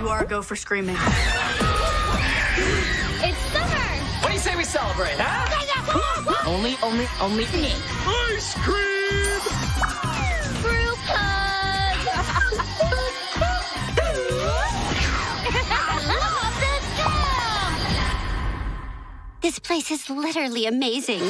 You are a go for screaming. It's summer! What do you say we celebrate, huh? only, only, only me. Ice cream! Group hug! This place is literally amazing.